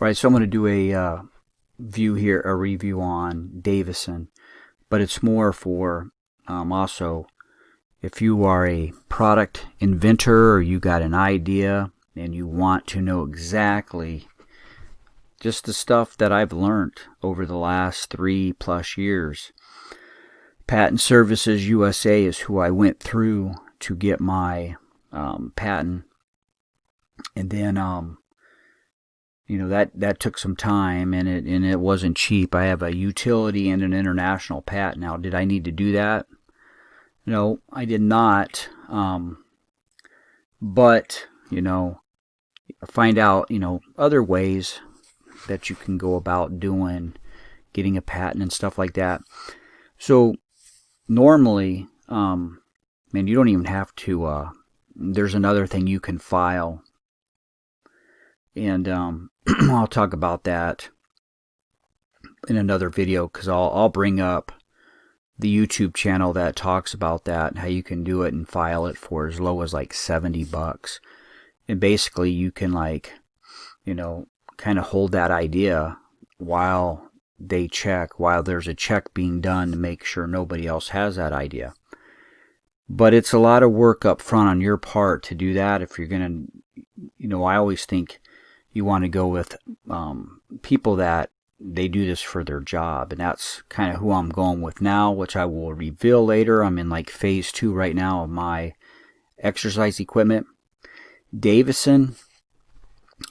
Right, so I'm going to do a uh, view here, a review on Davison, but it's more for um, also if you are a product inventor or you got an idea and you want to know exactly just the stuff that I've learned over the last three plus years. Patent Services USA is who I went through to get my um, patent, and then um, you know that that took some time and it and it wasn't cheap. I have a utility and an international patent. Now, did I need to do that? No, I did not. Um, but you know, find out you know other ways that you can go about doing getting a patent and stuff like that. So normally, um, man, you don't even have to. Uh, there's another thing you can file, and um, I'll talk about that in another video because I'll I'll bring up the YouTube channel that talks about that and how you can do it and file it for as low as like 70 bucks. And basically you can like, you know, kind of hold that idea while they check, while there's a check being done to make sure nobody else has that idea. But it's a lot of work up front on your part to do that if you're going to, you know, I always think you want to go with um, people that they do this for their job. And that's kind of who I'm going with now which I will reveal later. I'm in like phase two right now of my exercise equipment. Davison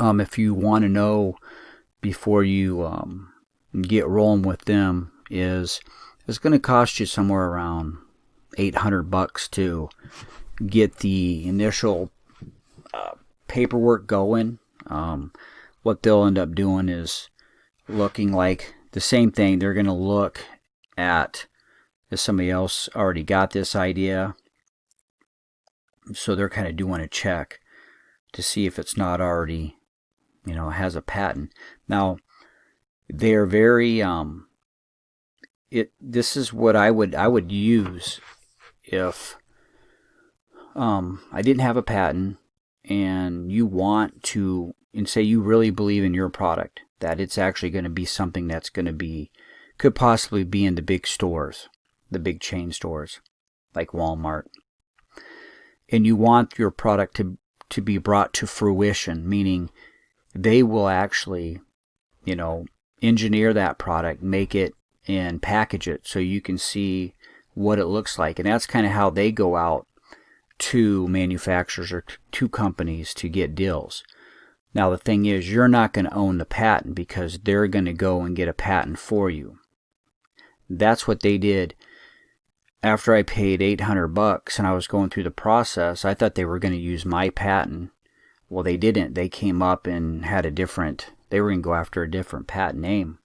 um, if you want to know before you um, get rolling with them is it's going to cost you somewhere around 800 bucks to get the initial uh, paperwork going um, what they'll end up doing is looking like the same thing. They're going to look at if somebody else already got this idea. So they're kind of doing a check to see if it's not already, you know, has a patent. Now, they're very, um, it, this is what I would, I would use if, um, I didn't have a patent and you want to and say you really believe in your product that it's actually going to be something that's going to be could possibly be in the big stores the big chain stores like Walmart. And you want your product to to be brought to fruition meaning they will actually you know engineer that product make it and package it so you can see what it looks like. And that's kind of how they go out to manufacturers or to companies to get deals now, the thing is, you're not going to own the patent because they're going to go and get a patent for you. That's what they did after I paid 800 bucks and I was going through the process. I thought they were going to use my patent. Well, they didn't. They came up and had a different, they were going to go after a different patent name.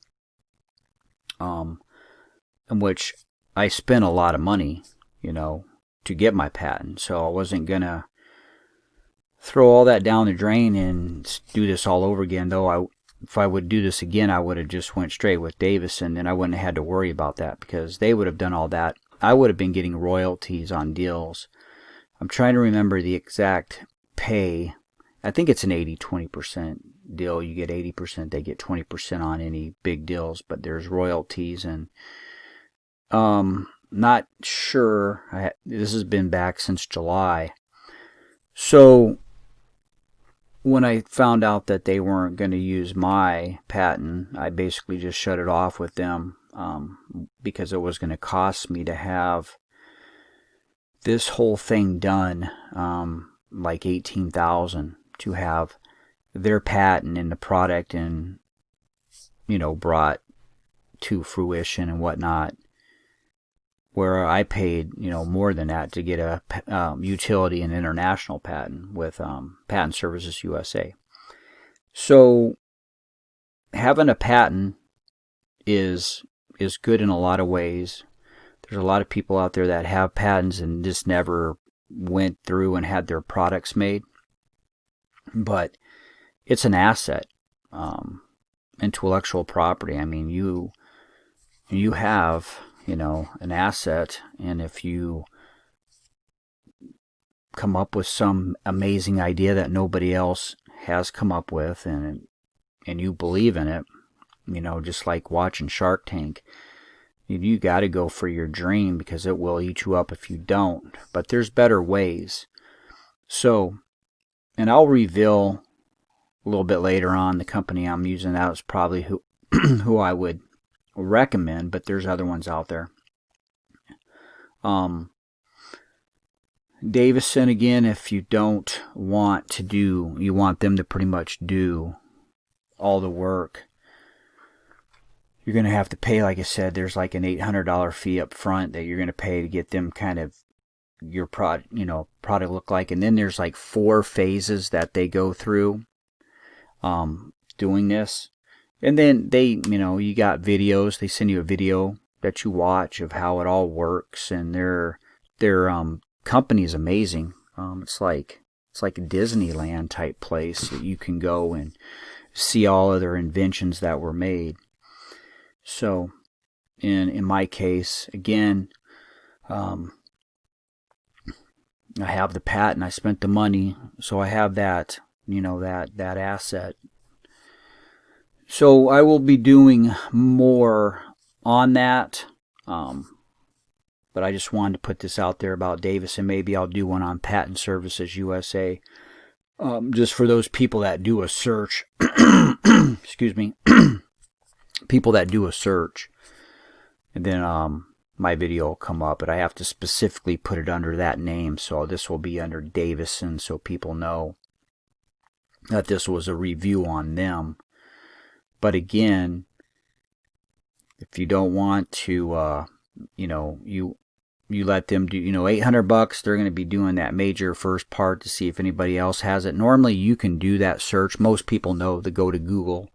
Um, in which I spent a lot of money, you know, to get my patent. So I wasn't going to throw all that down the drain and do this all over again. Though I, if I would do this again, I would have just went straight with Davison, and I wouldn't have had to worry about that because they would have done all that. I would have been getting royalties on deals. I'm trying to remember the exact pay. I think it's an 80-20% deal. You get 80%, they get 20% on any big deals, but there's royalties and um not sure. I, this has been back since July. So when I found out that they weren't going to use my patent, I basically just shut it off with them um, because it was going to cost me to have this whole thing done, um, like eighteen thousand, to have their patent and the product and you know brought to fruition and whatnot where I paid you know more than that to get a um, utility and international patent with um, Patent Services USA. So having a patent is is good in a lot of ways. There's a lot of people out there that have patents and just never went through and had their products made, but it's an asset. Um, intellectual property. I mean, you you have you know, an asset. And if you come up with some amazing idea that nobody else has come up with and and you believe in it, you know, just like watching Shark Tank, you, got to go for your dream because it will eat you up if you don't. But there's better ways. So, and I'll reveal a little bit later on the company I'm using. That was probably who who I would recommend, but there's other ones out there. Um, Davison again, if you don't want to do, you want them to pretty much do all the work. You're going to have to pay, like I said, there's like an $800 fee up front that you're going to pay to get them kind of your product, you know, product look like. And then there's like four phases that they go through um, doing this. And then they, you know, you got videos. They send you a video that you watch of how it all works, and their their um, company is amazing. Um, it's like it's like a Disneyland type place that you can go and see all of their inventions that were made. So, in in my case, again, um, I have the patent. I spent the money, so I have that. You know that that asset. So I will be doing more on that. Um, but I just wanted to put this out there about Davis, and maybe I'll do one on Patent Services USA. Um, just for those people that do a search, excuse me, people that do a search, and then um, my video will come up, but I have to specifically put it under that name. So this will be under Davison, so people know that this was a review on them. But again, if you don't want to, uh, you know, you you let them do, you know, 800 bucks, they're going to be doing that major first part to see if anybody else has it. Normally, you can do that search. Most people know to go to Google,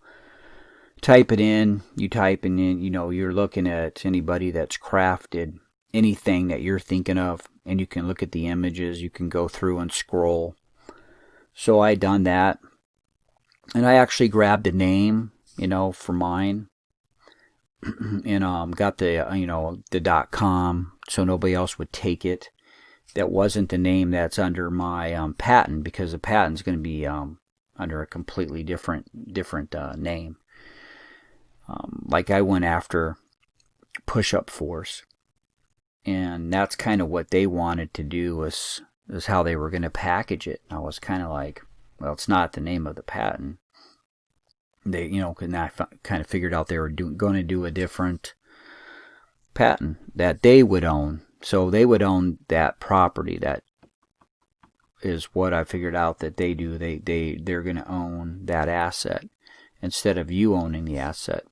type it in, you type in, you know, you're looking at anybody that's crafted anything that you're thinking of, and you can look at the images, you can go through and scroll. So I done that, and I actually grabbed a name, you know, for mine and um, got the uh, you know the dot com so nobody else would take it. That wasn't the name that's under my um, patent because the patent's going to be um, under a completely different different uh, name. Um, like I went after Push Up Force, and that's kind of what they wanted to do was is how they were going to package it. I was kind of like, well, it's not the name of the patent they you know and I kind of figured out they were doing going to do a different patent that they would own. So they would own that property that is what I figured out that they do. They they they're going to own that asset instead of you owning the asset.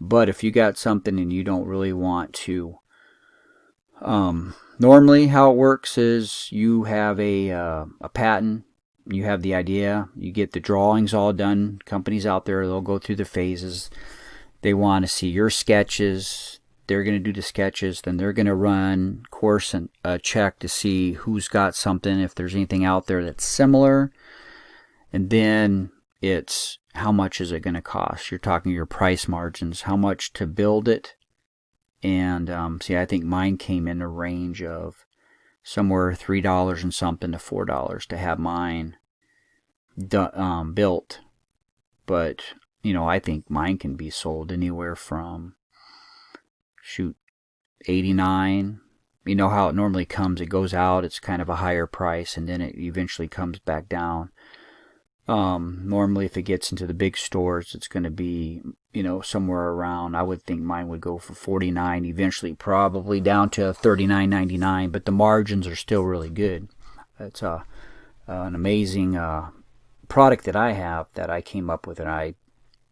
But if you got something and you don't really want to um, normally how it works is you have a uh, a patent you have the idea, you get the drawings all done. Companies out there, they'll go through the phases. They want to see your sketches. They're going to do the sketches. Then they're going to run course and a check to see who's got something, if there's anything out there that's similar. And then it's how much is it going to cost? You're talking your price margins, how much to build it. And um, see, I think mine came in a range of somewhere three dollars and something to four dollars to have mine um, built. But you know, I think mine can be sold anywhere from shoot eighty nine. You know how it normally comes. It goes out. It's kind of a higher price, and then it eventually comes back down. Um, normally, if it gets into the big stores, it's going to be, you know, somewhere around. I would think mine would go for 49, eventually probably down to 39.99. But the margins are still really good. It's a uh, an amazing uh, product that I have that I came up with, and I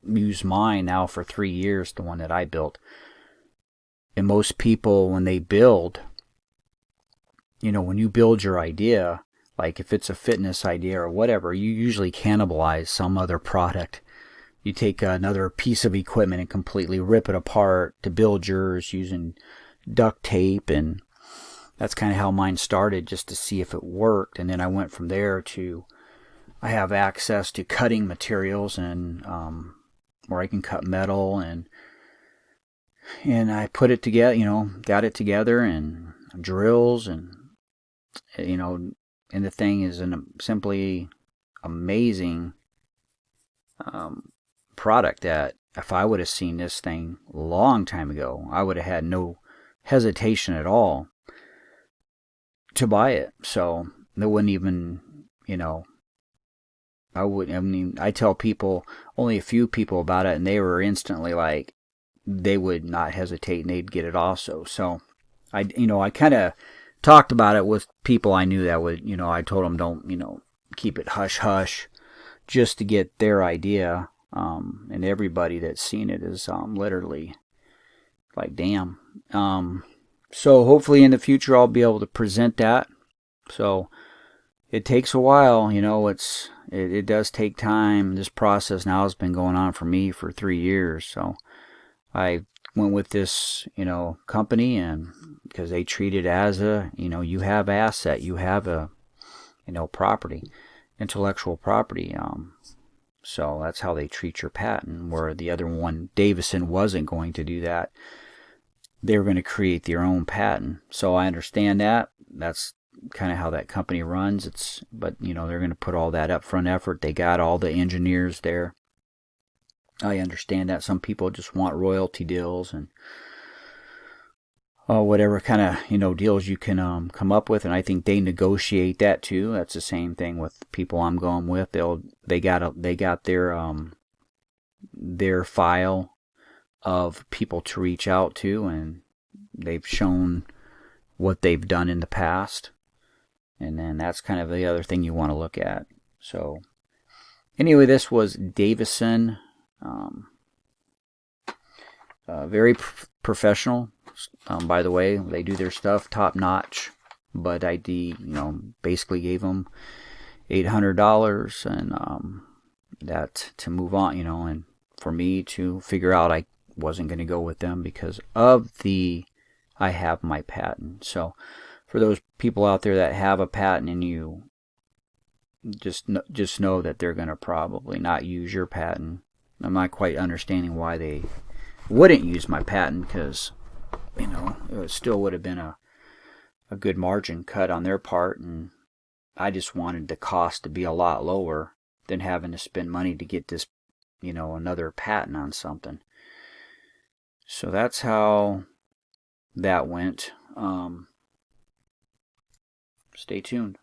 use mine now for three years. The one that I built. And most people, when they build, you know, when you build your idea, like if it's a fitness idea or whatever, you usually cannibalize some other product. You take another piece of equipment and completely rip it apart to build yours using duct tape and that's kind of how mine started just to see if it worked and then I went from there to I have access to cutting materials and um, where I can cut metal and and I put it together you know got it together and drills and you know and the thing is an simply amazing um, product that if I would have seen this thing a long time ago, I would have had no hesitation at all to buy it. So it wouldn't even, you know, I would. I mean, I tell people only a few people about it, and they were instantly like, they would not hesitate and they'd get it also. So I, you know, I kind of talked about it with people I knew that would, you know, I told them don't, you know, keep it hush hush, just to get their idea. Um, and everybody that's seen it is um, literally like, damn. Um, so hopefully in the future I'll be able to present that. So it takes a while, you know. It's it, it does take time. This process now has been going on for me for three years. So I went with this, you know, company and because they treat it as a, you know, you have asset, you have a, you know, property, intellectual property. Um, so that's how they treat your patent. Where the other one, Davison, wasn't going to do that. They were going to create their own patent. So I understand that. That's kind of how that company runs. It's but you know they're going to put all that upfront effort. They got all the engineers there. I understand that some people just want royalty deals and uh, whatever kind of you know deals you can um, come up with, and I think they negotiate that too. That's the same thing with people I'm going with. They'll they got a, they got their um their file of people to reach out to, and they've shown what they've done in the past and then that's kind of the other thing you want to look at. So anyway, this was Davison. Um, uh, very pr- professional. Um, by the way, they do their stuff top notch. But I, you know, basically gave them eight hundred dollars, and um, that to move on, you know, and for me to figure out I wasn't going to go with them because of the I have my patent. So for those people out there that have a patent and you just just know that they're going to probably not use your patent. I'm not quite understanding why they wouldn't use my patent because you know it still would have been a a good margin cut on their part and I just wanted the cost to be a lot lower than having to spend money to get this you know another patent on something. So that's how that went. Um, Stay tuned.